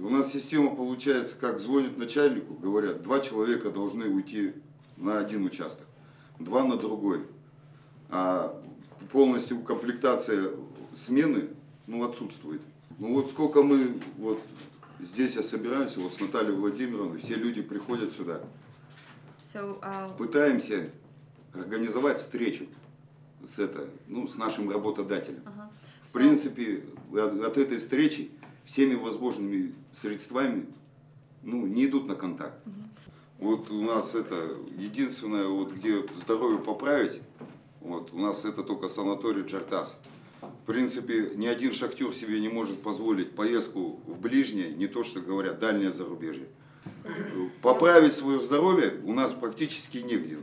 У нас система получается, как звонят начальнику, говорят, два человека должны уйти на один участок, два на другой. А полностью комплектация смены ну, отсутствует. Ну вот сколько мы вот здесь я собираемся, вот с Натальей Владимировной, все люди приходят сюда. So, uh, Пытаемся организовать встречу с, это, ну, с нашим работодателем. uh-huh. В принципе, от, от этой встречи всеми возможными средствами ну, не идут на контакт. Вот у нас это единственное, вот, где здоровье поправить, вот, у нас это только санаторий Джартас. В принципе, ни один шахтер себе не может позволить поездку в ближнее, не то что говорят, дальнее зарубежье. Поправить свое здоровье у нас практически негде.